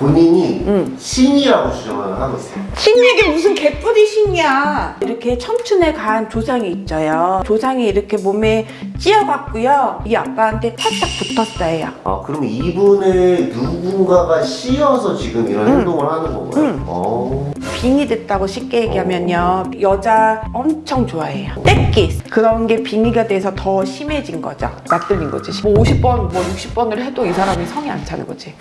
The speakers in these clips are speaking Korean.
본인이 응. 신이라고 주장을 하고 있어요. 신에게 무슨 개뿔이 신이야 이렇게 청춘에 간 조상이 있어요 조상이 이렇게 몸에 찧어갖고요 이 아빠한테 살짝 붙었어요 아, 그럼 이분을 누군가가 씌어서 지금 이런 응. 행동을 하는 건가요? 응. 어. 빙이 됐다고 쉽게 얘기하면요 여자 엄청 좋아해요 떼끼 그런 게 빙의가 돼서 더 심해진 거죠 맞들린 거지 뭐 50번 뭐 60번을 해도 이 사람이 성이 안 차는 거지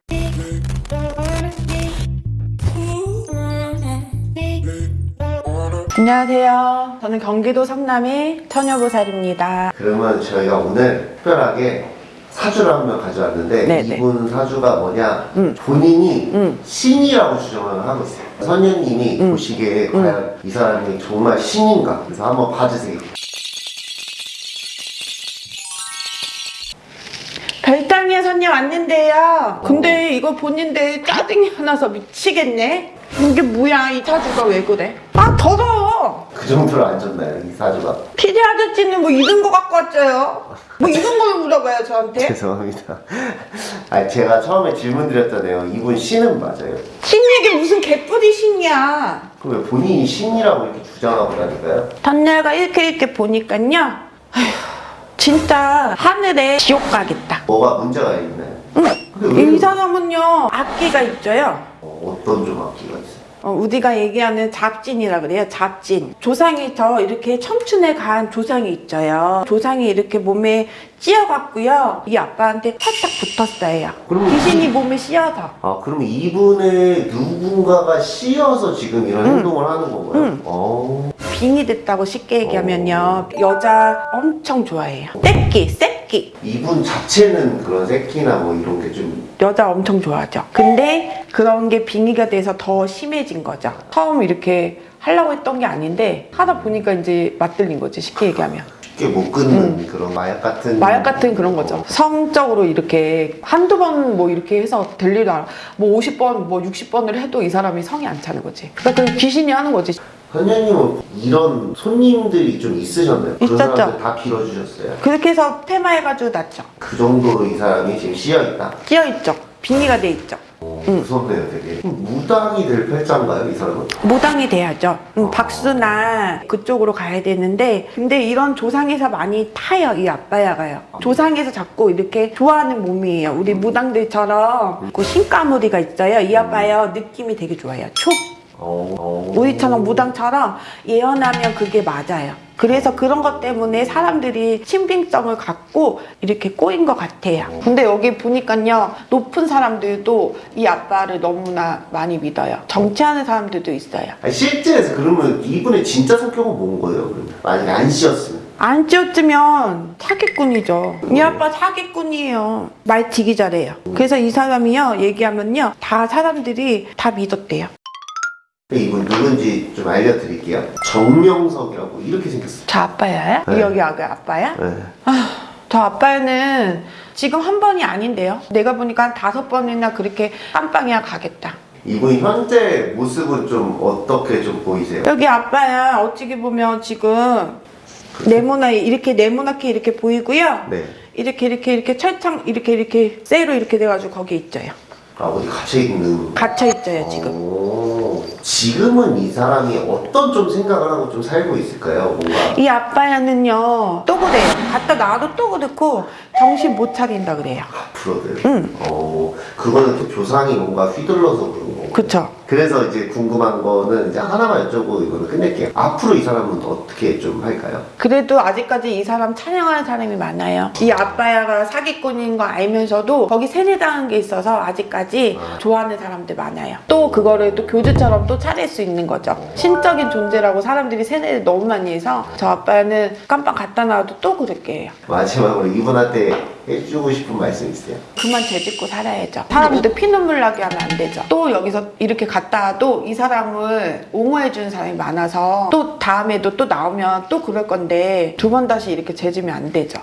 안녕하세요. 저는 경기도 성남의 처녀보살입니다. 그러면 저희가 오늘 특별하게 사주를 한 명 가져왔는데 네네. 이분 사주가 뭐냐? 응. 본인이 응. 신이라고 주장을 하고 있어요. 선녀님이 응. 보시기에 응. 과연 이 사람이 정말 신인가? 그래서 한번 봐주세요. 별당에 손님 왔는데요. 근데 이거 본인데 짜증이 나서 미치겠네. 이게 뭐야? 이 사주가 왜 그래? 아 더러워 그 정도로 안 좋나요? 이 사주가 피디 아저씨는 뭐 잃은 거 갖고 왔어요? 뭐 잃은 걸 물어봐요 저한테? 죄송합니다. 아 제가 처음에 질문 드렸잖아요 이분 신은 맞아요. 신에게 무슨 개뿔이 신이야? 그럼 왜 본인이 신이라고 이렇게 주장하고 다니까요? 전날가 이렇게 이렇게 보니까요. 진짜 하늘에 지옥 가겠다. 뭐가 문제가 있나요? 응. 이 사람은요 악기가 있어요. 어, 어떤 좀 악기가 있어요? 어, 우리가 얘기하는 잡진이라 그래요. 잡진. 조상이 더 이렇게 청춘에 간 조상이 있어요. 조상이 이렇게 몸에 찧어갖고요. 이 아빠한테 살짝 붙었어요. 그러면 귀신이 몸에 씌어서. 아 그럼 이분을 누군가가 씌어서 지금 이런 응. 행동을 하는 건가요? 응. 어. 빙이 됐다고 쉽게 얘기하면요. 여자 엄청 좋아해요. 새끼, 새끼. 이분 자체는 그런 새끼나 뭐 이런 게 좀 여자 엄청 좋아하죠. 근데 그런 게 빙의가 돼서 더 심해진 거죠. 처음 이렇게 하려고 했던 게 아닌데 하다 보니까 이제 맞들린 거지 쉽게 얘기하면. 쉽게 못 끊는 그런 마약 같은 마약 같은 그런 거죠. 성적으로 이렇게 한두 번 뭐 이렇게 해서 안, 뭐 50번, 뭐 60번을 해도 이 사람이 성이 안 차는 거지. 그러니까 그 귀신이 하는 거지. 선녀님은 이런 손님들이 좀 있으셨나요? 그런 있었죠. 사람들 다 빌어주셨어요? 그렇게 해서 테마해가지고 났죠. 그 정도로 이 사람이 지금 씌어있다? 끼어있죠. 빙의가 돼 있죠. 어, 응. 무섭네요 되게 무당이 될 팔자인가요 이 사람은? 무당이 돼야죠. 음, 박수나 그쪽으로 가야 되는데 근데 이런 조상에서 많이 타요 이 아빠야가요. 조상에서 자꾸 이렇게 좋아하는 몸이에요. 우리 무당들처럼 그 신가무리가 있어요. 이 아빠요 느낌이 되게 좋아요. 촉. 우리처럼 무당처럼 예언하면 그게 맞아요. 그래서 그런 것 때문에 사람들이 신빙성을 갖고 이렇게 꼬인 것 같아요. 근데 여기 보니까요, 높은 사람들도 이 아빠를 너무나 많이 믿어요. 정치하는 사람들도 있어요. 아니, 실제에서 그러면 이분의 진짜 성격은 뭔 거예요 그러면? 만약에 안 씌었으면 안 찌었으면 사기꾼이죠. 이 아빠 사기꾼이에요. 말 되게 잘해요. 그래서 이 사람이요, 얘기하면요, 다 사람들이 다 믿었대요. 근데 이분 누군지 좀 알려드릴게요 정명석이라고 이렇게 생겼어요 저 아빠야요? 네. 여기 아가 아빠야? 네. 저 아빠는 지금 한 번이 아닌데요. 내가 보니까 한 다섯 번이나 그렇게 깜빵이야 가겠다. 이분 현재 모습은 좀 어떻게 좀 보이세요? 여기 아빠야 어찌게 보면 지금 네모나 이렇게 네모나게 이렇게 보이고요. 네. 이렇게 이렇게 이렇게 철창 이렇게 이렇게 쇠로 이렇게 돼가지고 거기 있죠요. 아 어디 갇혀있는 갇혀 있죠요 지금. 오, 지금은 이 사람이 어떤 좀 생각을 하고 좀 살고 있을까요? 뭔가 이 아빠야는요 또 그래요. 갔다 놔도 또 그렇고 정신 못 차린다 그래요. 앞으로들 응. 어, 그거는 또 조상이 뭔가 휘둘러서 그런 거고 그쵸? 그래서 이제 궁금한 거는 이제 하나만 여쭤보고 이거는 끝낼게요 앞으로 이 사람은 어떻게 좀 할까요? 그래도 아직까지 이 사람 찬양하는 사람이 많아요. 이 아빠야가 사기꾼인 거 알면서도 거기 세뇌당한 게 있어서 아직까지 좋아하는 사람들 많아요. 또 그거를 또 교주처럼 또 차릴 수 있는 거죠. 신적인 존재라고 사람들이 세뇌를 너무 많이 해서 저 아빠는 깜빡 갖다 놔도 또 그렇게 해요. 마지막으로 이분한테 해주고 싶은 말씀 있어요? 그만 죄짓고 살아야죠. 사람들 피눈물 나게 하면 안 되죠. 또 여기서 이렇게 갔다 와도 이 사람을 옹호해 주는 사람이 많아서 또 다음에도 또 나오면 또 그럴 건데 두 번 다시 이렇게 죄지면 안 되죠.